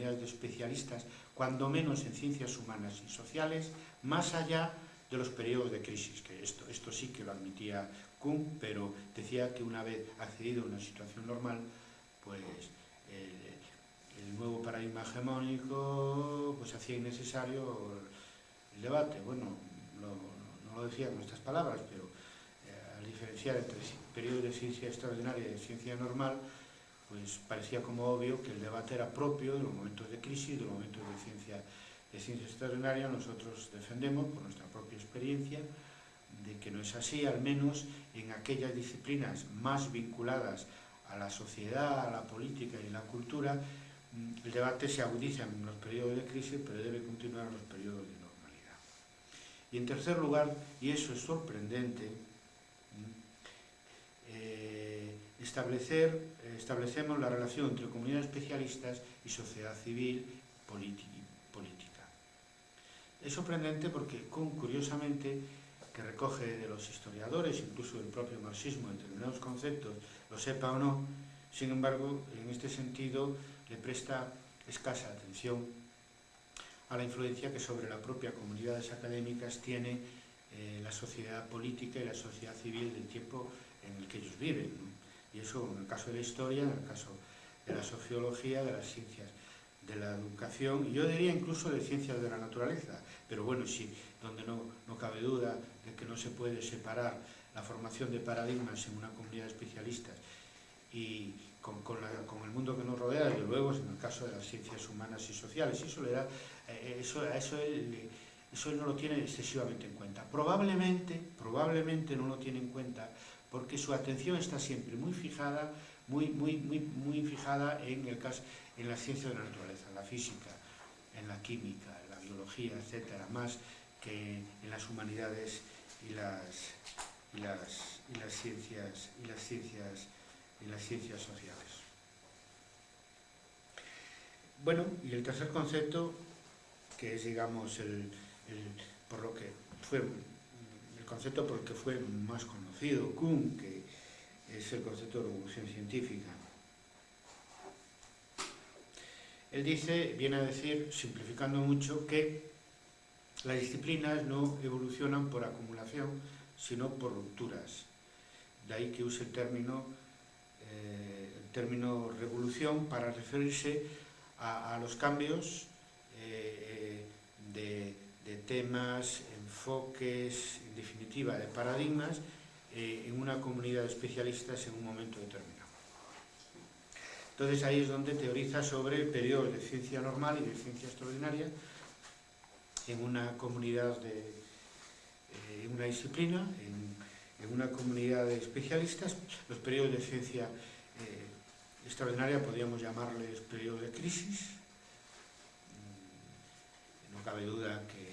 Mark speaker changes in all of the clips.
Speaker 1: comunidades de especialistas, cuando menos en ciencias humanas y sociales, más allá de los periodos de crisis, que esto, esto sí que lo admitía Kuhn, pero decía que una vez accedido a una situación normal, pues el, el nuevo paradigma hegemónico pues hacía innecesario el debate. Bueno, no, no lo decía con estas palabras, pero eh, al diferenciar entre periodo de ciencia extraordinaria y de ciencia normal, pues parecía como obvio que el debate era propio de los momentos de crisis, de los momentos de ciencia, extraordinaria. Nosotros defendemos, por nuestra propia experiencia, de que no es así, al menos en aquellas disciplinas más vinculadas a la sociedad, a la política y la cultura, mm, el debate se agudiza en los periodos de crisis, pero debe continuar en los periodos de normalidad. Y en tercer lugar, y eso es sorprendente, mm, eh, establecer, eh, establecemos la relación entre comunidades especialistas y sociedad civil política. Es sorprendente porque, curiosamente, que recoge de los historiadores, incluso del propio marxismo, determinados conceptos, lo sepa o no, sin embargo, en este sentido le presta escasa atención a la influencia que sobre las propias comunidades académicas tiene eh, la sociedad política y la sociedad civil del tiempo en el que ellos viven. Y eso en el caso de la historia, en el caso de la sociología, de las ciencias de la educación, y yo diría incluso de ciencias de la naturaleza, pero bueno, sí, donde no, no cabe duda de que no se puede separar la formación de paradigmas en una comunidad de especialistas y con, con, la, con, el mundo que nos rodea, desde luego, en el caso de las ciencias humanas y sociales. Eso, le da, eh, eso, eso, eso no lo tiene excesivamente en cuenta. Probablemente, probablemente no lo tiene en cuenta porque su atención está siempre muy fijada, muy, muy, muy, muy fijada en, el caso, en la ciencia de la naturaleza, en la física, en la química, en la biología, etcétera, más que en las humanidades y las, y las, y las ciencias y las ciencias y las ciencias sociales. Bueno, y el tercer concepto, que es, digamos, el, por lo que fue concepto por el que fue más conocido, Kuhn, que es el concepto de revolución científica. Él dice, viene a decir, simplificando mucho, que las disciplinas no evolucionan por acumulación, sino por rupturas. De ahí que use el término, eh, el término revolución para referirse a, los cambios eh, de, de, temas, enfoques, en definitiva, de paradigmas, eh, en una comunidad de especialistas en un momento determinado. Entonces ahí es donde teoriza sobre el periodo de ciencia normal y de ciencia extraordinaria, en una comunidad de eh, una disciplina, en, en, una comunidad de especialistas, los periodos de ciencia eh, extraordinaria podríamos llamarles periodos de crisis. Mm, no cabe duda que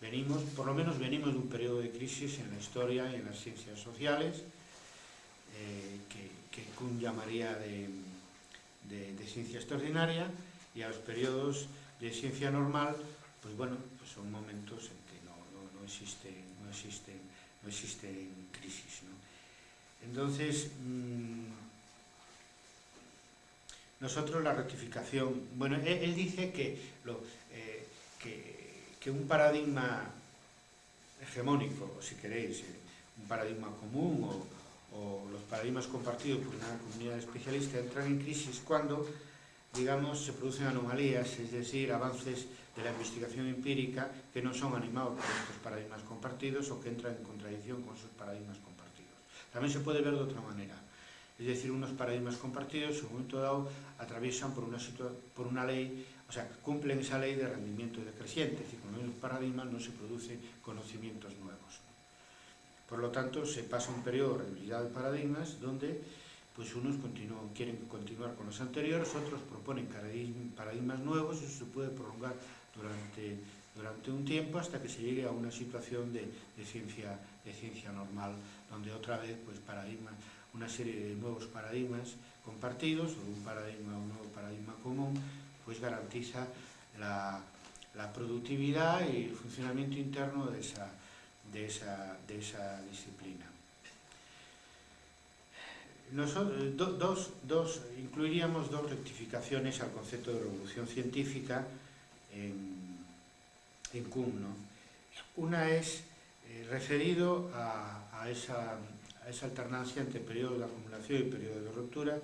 Speaker 1: venimos, por lo menos venimos de un periodo de crisis en la historia y en las ciencias sociales, eh, que, que Kuhn llamaría de, ciencia extraordinaria, y a los periodos de ciencia normal, pues bueno, pues son momentos en que no, no, no, existen, no, existen, no existen crisis. ¿no? Entonces, mmm, nosotros la rectificación, bueno, él, dice que, eh, que, que un paradigma hegemónico, si queréis, eh, un paradigma común o, o los paradigmas compartidos por una comunidad especialista entran en crisis cuando, digamos, se producen anomalías, es decir, avances de la investigación empírica que no son animados por estos paradigmas compartidos o que entran en contradicción con esos paradigmas compartidos. También se puede ver de otra manera. Es decir, unos paradigmas compartidos en un momento dado atraviesan por una, por una ley o sea, cumplen esa ley de rendimiento decreciente, es decir, con el paradigma no se producen conocimientos nuevos. Por lo tanto, se pasa un periodo de rendibilidad de paradigmas donde pues unos continúan, quieren continuar con los anteriores, otros proponen paradigmas nuevos, eso se puede prolongar durante, durante un tiempo hasta que se llegue a una situación de, de, ciencia, de ciencia normal, donde otra vez pues paradigma, una serie de nuevos paradigmas compartidos, o un paradigma, un nuevo paradigma común, pues garantiza la, la productividad y el funcionamiento interno de esa, de esa, de esa disciplina. nosotros, do, dos, dos, incluiríamos dos rectificaciones al concepto de revolución científica en, en. ¿no? Una es eh, referido a, esa, a esa alternancia entre periodo de acumulación y periodo de ruptura,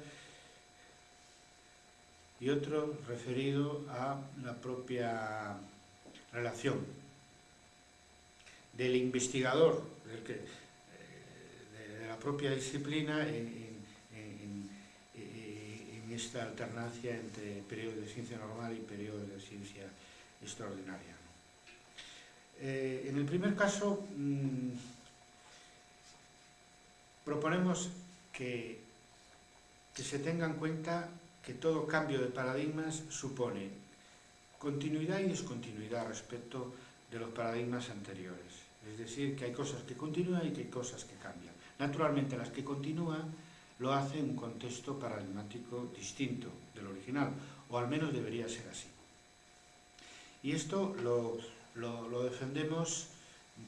Speaker 1: y otro referido a la propia relación del investigador, del que, eh, de la propia disciplina en, en, en, en esta alternancia entre periodo de ciencia normal y periodo de ciencia extraordinaria. Eh, en el primer caso, mmm, proponemos que, que se tenga en cuenta que todo cambio de paradigmas supone continuidad y discontinuidad respecto de los paradigmas anteriores. Es decir, que hay cosas que continúan y que hay cosas que cambian. Naturalmente, las que continúan lo hacen en un contexto paradigmático distinto del original, o al menos debería ser así. Y esto lo defendemos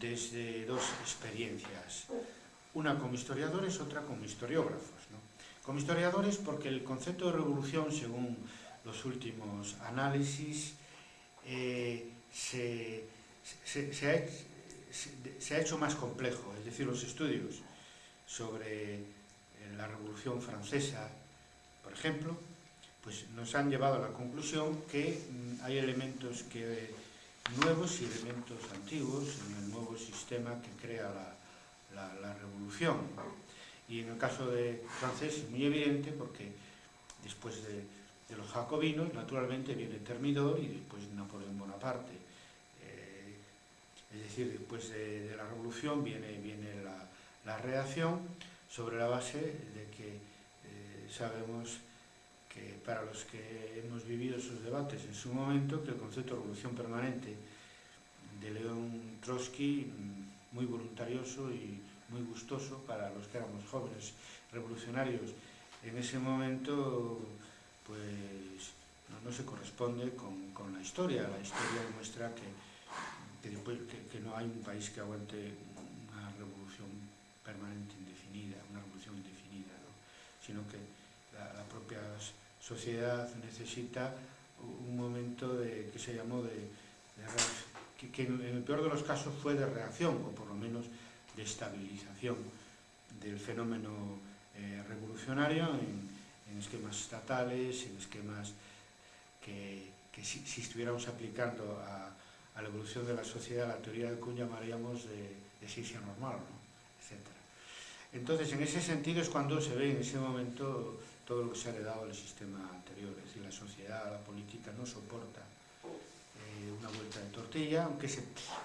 Speaker 1: desde dos experiencias, una como historiadores, otra como historiógrafos. Como historiadores, porque el concepto de revolución, según los últimos análisis, eh, se, se, se, ha hecho, se, ha hecho, más complejo, es decir, los estudios sobre eh, la revolución francesa, por ejemplo, pues nos han llevado a la conclusión que mm, hay elementos que, nuevos y elementos antiguos en el nuevo sistema que crea la, la, la revolución. Y en el caso de francés es muy evidente porque después de, los jacobinos, naturalmente viene Termidor y después Napoleón Bonaparte. Eh, es decir, después de, de, la revolución viene, viene la, la, reacción sobre la base de que eh, sabemos que para los que hemos vivido esos debates en su momento, que el concepto de revolución permanente de León Trotsky, mm, muy voluntarioso y muy gustoso para los que éramos jóvenes revolucionarios en ese momento, pues no, no se corresponde con, con, la historia. La historia demuestra que, que, después, que, que no hay un país que aguante una revolución permanente indefinida, una revolución indefinida, ¿no? sino que la, la, propia sociedad necesita un momento de, que se llamó de, de que, que en el peor de los casos fue de reacción, o por lo menos de estabilización del fenómeno eh, revolucionario en, esquemas estatales, en esquemas que, si, estuviéramos aplicando a, la evolución de la sociedad, la teoría de Kuhn llamaríamos de, de normal, ¿no? etc. Entonces, en ese sentido es cuando se ve en ese momento todo lo que se ha heredado del sistema anterior, es decir, la sociedad, la política no soporta eh, una vuelta de tortilla, aunque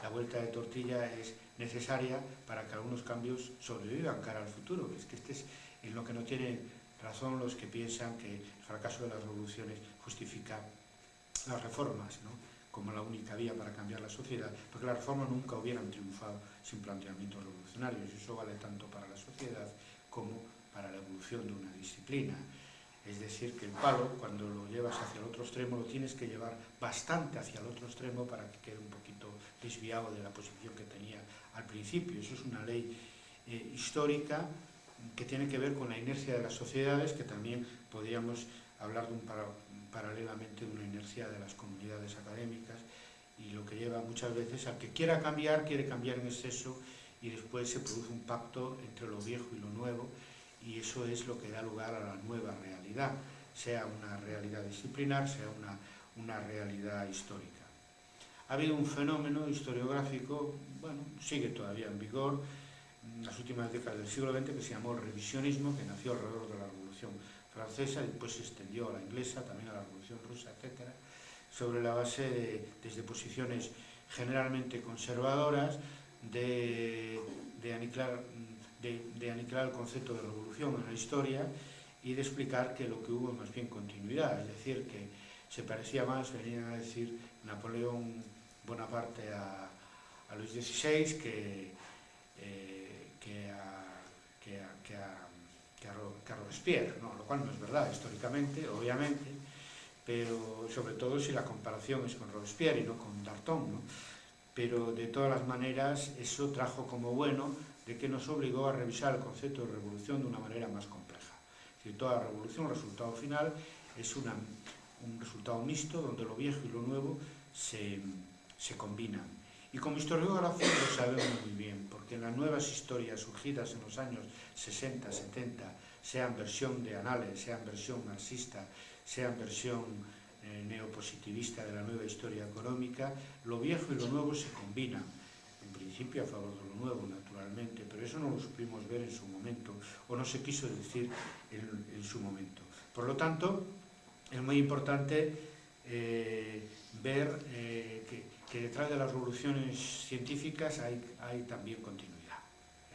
Speaker 1: la vuelta de tortilla es necesaria para que algunos cambios sobrevivan cara al futuro. Es que este es en lo que no tienen razón los que piensan que el fracaso de las revoluciones justifica las reformas, ¿no? como la única vía para cambiar la sociedad, porque las reformas nunca hubieran triunfado sin planteamientos revolucionarios, y eso vale tanto para la sociedad como para la evolución de una disciplina. Es decir, que el palo, cuando lo llevas hacia el otro extremo, lo tienes que llevar bastante hacia el otro extremo para que quede un poquito desviado de la posición que tenía al principio. Eso es una ley eh, histórica que tiene que ver con la inercia de las sociedades, que también podríamos hablar de un para, paralelamente de una inercia de las comunidades académicas y lo que lleva muchas veces al que quiera cambiar, quiere cambiar en exceso y después se produce un pacto entre lo viejo y lo nuevo y eso es lo que da lugar a la nueva realidad, sea una realidad disciplinar, sea una, una realidad histórica. Ha habido un fenómeno historiográfico, bueno, sigue todavía en vigor, en las últimas décadas del siglo XX, que se llamó revisionismo, que nació alrededor de la Revolución Francesa después se extendió a la inglesa, también a la Revolución Rusa, etc., sobre la base de, desde posiciones generalmente conservadoras de, de aniquilar de, de aniquilar el concepto de revolución en la historia y de explicar que lo que hubo es más bien continuidad, es decir, que se parecía más, venían a decir Napoleón Bonaparte a, a Luis XVI que, eh, que, a, que, a, que, a, que, a, Robespierre, ¿no? lo cual no es verdad históricamente, obviamente, pero sobre todo si la comparación es con Robespierre y no con Darton. ¿no? Pero de todas las maneras eso trajo como bueno de que nos obligó a revisar el concepto de revolución de una manera más compleja. decir, toda revolución, resultado final, es un resultado mixto donde lo viejo y lo nuevo se, se combinan. Y como historiógrafos lo sabemos muy bien, porque las nuevas historias surgidas en los años 60, 70, sean versión de Anales, sean versión marxista, sean versión eh, neopositivista de la nueva historia económica, lo viejo y lo nuevo se combinan, en principio a favor de lo nuevo, naturalmente, pero eso no lo supimos ver en su momento, o no se quiso decir en, en su momento. Por lo tanto, es muy importante eh, ver eh, que, que, detrás de las revoluciones científicas hay, hay también continuidad.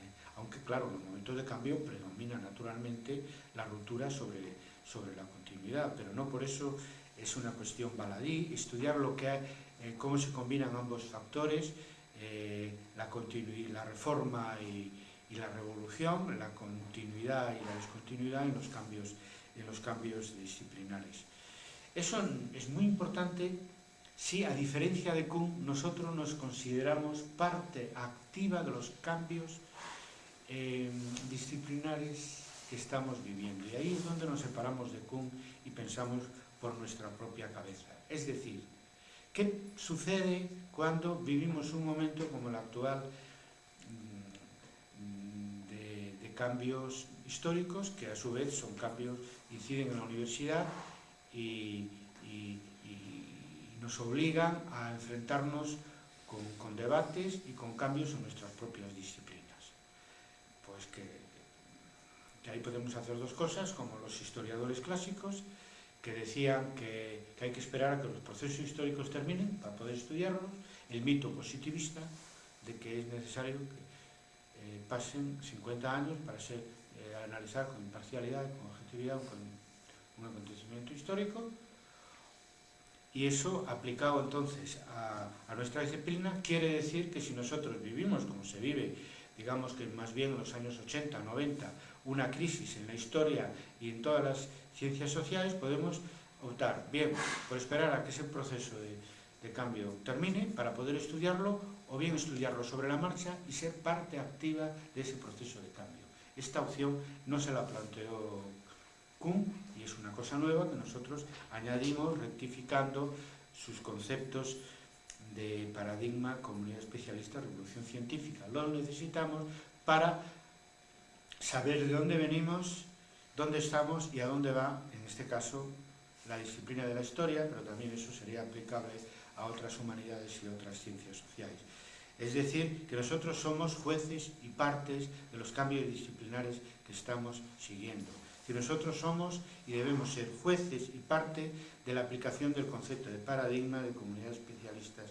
Speaker 1: ¿eh? Aunque, claro, en los momentos de cambio predomina naturalmente la ruptura sobre, sobre la continuidad, pero no por eso es una cuestión baladí. Estudiar lo que eh, cómo se combinan ambos factores, eh, la, la reforma y, la revolución, la continuidad y la descontinuidad en los cambios los cambios disciplinares. Eso es muy importante si, a diferencia de Kuhn, nosotros nos consideramos parte activa de los cambios eh, disciplinares que estamos viviendo. Y ahí es donde nos separamos de Kuhn y pensamos por nuestra propia cabeza. Es decir, ¿qué sucede cuando vivimos un momento como el actual mm, de, cambios históricos, que a su vez son cambios inciden en la universidad y, nos obligan a enfrentarnos con, debates y con cambios en nuestras propias disciplinas. Pues que, que, ahí podemos hacer dos cosas, como los historiadores clásicos, que decían que, hay que esperar a que los procesos históricos terminen para poder estudiarlos, el mito positivista de que es necesario que eh, pasen 50 años para ser, eh, analizar con imparcialidad, con objetividad, con un acontecimiento histórico. Y eso aplicado entonces a, nuestra disciplina quiere decir que si nosotros vivimos como se vive, digamos que más bien en los años 80, 90, una crisis en la historia y en todas las ciencias sociales, podemos optar bien por esperar a que ese proceso de, cambio termine para poder estudiarlo o bien estudiarlo sobre la marcha y ser parte activa de ese proceso de cambio. Esta opción no se la planteó Kuhn y es una cosa nueva que nosotros añadimos rectificando sus conceptos de paradigma, comunidad especialista, revolución científica. Lo necesitamos para saber de dónde venimos, dónde estamos y a dónde va, en este caso, la disciplina de la historia, pero también eso sería aplicable a otras humanidades y otras ciencias sociales. Es decir, que nosotros somos jueces y partes de los cambios disciplinares que estamos siguiendo que nosotros somos y debemos ser jueces y parte de la aplicación del concepto de paradigma, de comunidades especialistas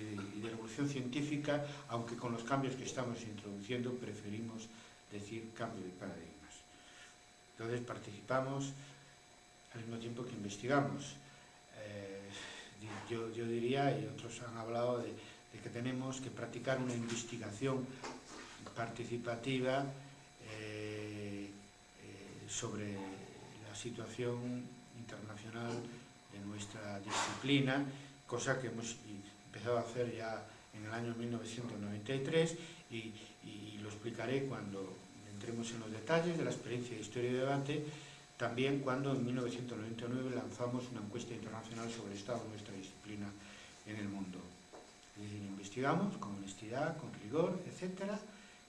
Speaker 1: y de, y de revolución científica, aunque con los cambios que estamos introduciendo preferimos decir cambio de paradigmas. Entonces participamos al mismo tiempo que investigamos. Eh, yo, yo, diría, y otros han hablado, de, que tenemos que practicar una investigación participativa sobre la situación internacional de nuestra disciplina, cosa que hemos empezado a hacer ya en el año 1993 y, y lo explicaré cuando entremos en los detalles de la experiencia de historia y debate, también cuando en 1999 lanzamos una encuesta internacional sobre el estado de nuestra disciplina en el mundo. Es decir, investigamos con honestidad, con rigor, etcétera,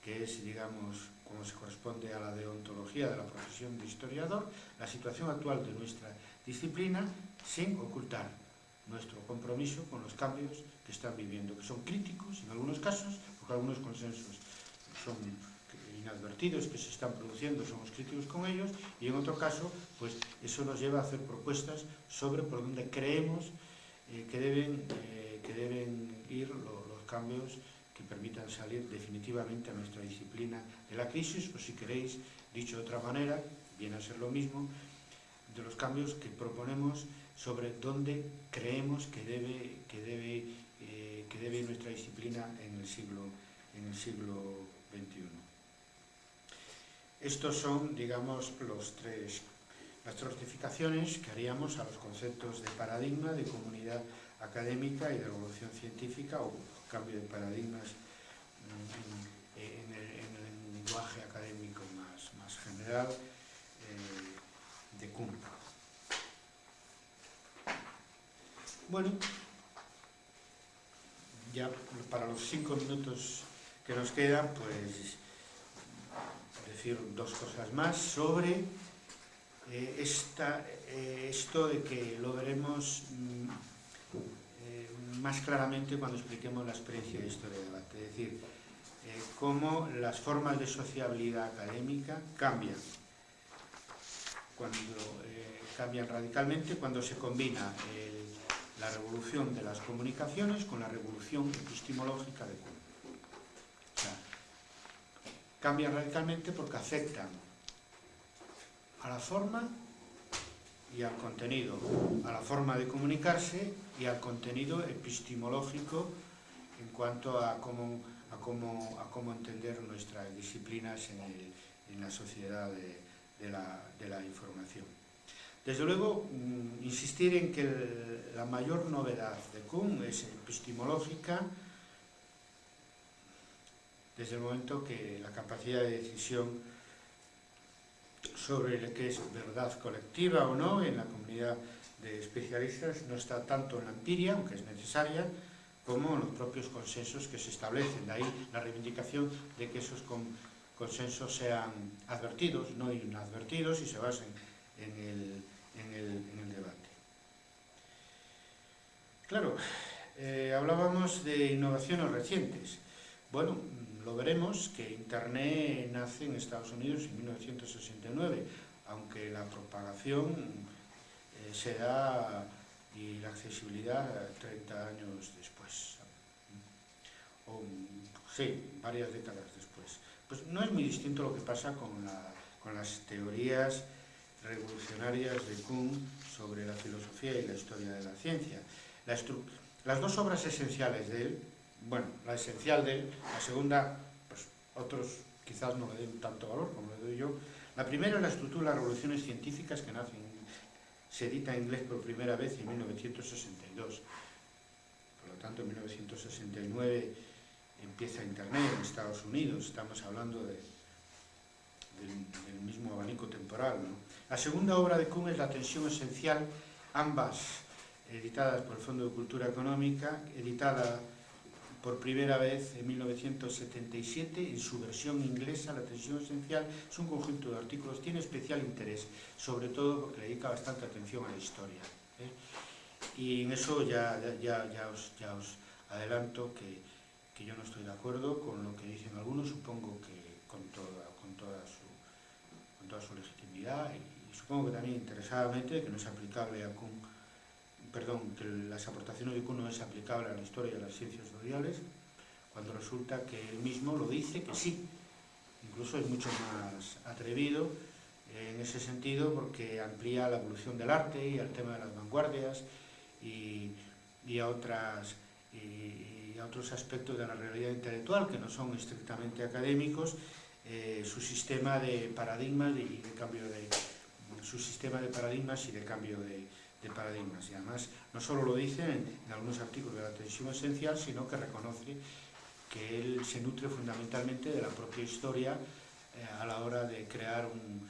Speaker 1: que es, digamos, como se corresponde a la deontología de la profesión de historiador, la situación actual de nuestra disciplina sin ocultar nuestro compromiso con los cambios que están viviendo, que son críticos en algunos casos, porque algunos consensos son inadvertidos que se están produciendo, somos críticos con ellos, y en otro caso, pues eso nos lleva a hacer propuestas sobre por dónde creemos eh, que, deben, eh, que deben ir lo, los cambios que permitan salir definitivamente a nuestra disciplina de la crisis, o si queréis, dicho de otra manera, viene a ser lo mismo, de los cambios que proponemos sobre dónde creemos que debe, que debe, eh, que debe nuestra disciplina en el siglo, en el siglo Estos son, digamos, los tres, las tres que haríamos a los conceptos de paradigma, de comunidad académica y de revolución científica o cambio de paradigmas en, el, en el, lenguaje académico más, más general. Eh, de Kuhn. Bueno, ya para los cinco minutos que nos quedan, pues decir dos cosas más sobre eh, esta, eh, esto de que lo veremos mm, eh, más claramente cuando expliquemos la experiencia de historia de debate, es decir, cómo las formas de sociabilidad académica cambian, cuando cambian radicalmente cuando se combina la revolución de las comunicaciones con la revolución epistemológica de Kuhn. Cambian radicalmente porque afectan a la forma y al contenido, a la forma de comunicarse y al contenido epistemológico en cuanto a cómo, a cómo, a cómo entender nuestras disciplinas en, el, en la sociedad de, la, de, la, información. Desde luego, mmm, insistir en que la mayor novedad de Kuhn es epistemológica, desde el momento que la capacidad de decisión sobre lo que es verdad colectiva o no en la comunidad de especialistas no está tanto en la empiria, aunque es necesaria, como en los propios consensos que se establecen. De ahí la reivindicación de que esos consensos sean advertidos, no inadvertidos, y se basen en el, en el, en el debate. Claro, eh, hablábamos de innovaciones recientes. Bueno, lo veremos que Internet nace en Estados Unidos en 1969, aunque la propagación eh, se da y la accesibilidad 30 años después. Sí, varias décadas después. Pues no es muy distinto lo que pasa con, la, con las teorías revolucionarias de Kuhn sobre la filosofía y la historia de la ciencia. La las dos obras esenciales de él, bueno, la esencial de él, la segunda, pues otros quizás no le den tanto valor como le doy yo. La primera es la estructura de las revoluciones científicas que nace en, se edita en inglés por primera vez en 1962. Por lo tanto, en 1969 empieza Internet en Estados Unidos, estamos hablando de, del, del, mismo abanico temporal. ¿no? La segunda obra de Kuhn es La tensión esencial, ambas editadas por el Fondo de Cultura Económica, editada por primera vez en 1977 en su versión inglesa, La tensión esencial, es un conjunto de artículos, tiene especial interés, sobre todo porque le dedica bastante atención a la historia. ¿eh? Y en eso ya, ya, ya, os, ya os adelanto que, que, yo no estoy de acuerdo con lo que dicen algunos, supongo que con toda, con toda, su, con toda su legitimidad y, supongo que también interesadamente que no es aplicable a Kuhn perdón, que las aportaciones de Kuhn no es aplicable a la historia de las ciencias sociales, cuando resulta que él mismo lo dice que sí. Incluso es mucho más atrevido en ese sentido porque amplía la evolución del arte y al tema de las vanguardias y, y, a, otras, y a otros aspectos de la realidad intelectual que no son estrictamente académicos, eh, su sistema de paradigmas y de cambio de su sistema de paradigmas y de cambio de, de paradigmas. Y además, no solo lo dice en, algunos artículos de la tensión esencial, sino que reconoce que él se nutre fundamentalmente de la propia historia eh, a la hora de crear un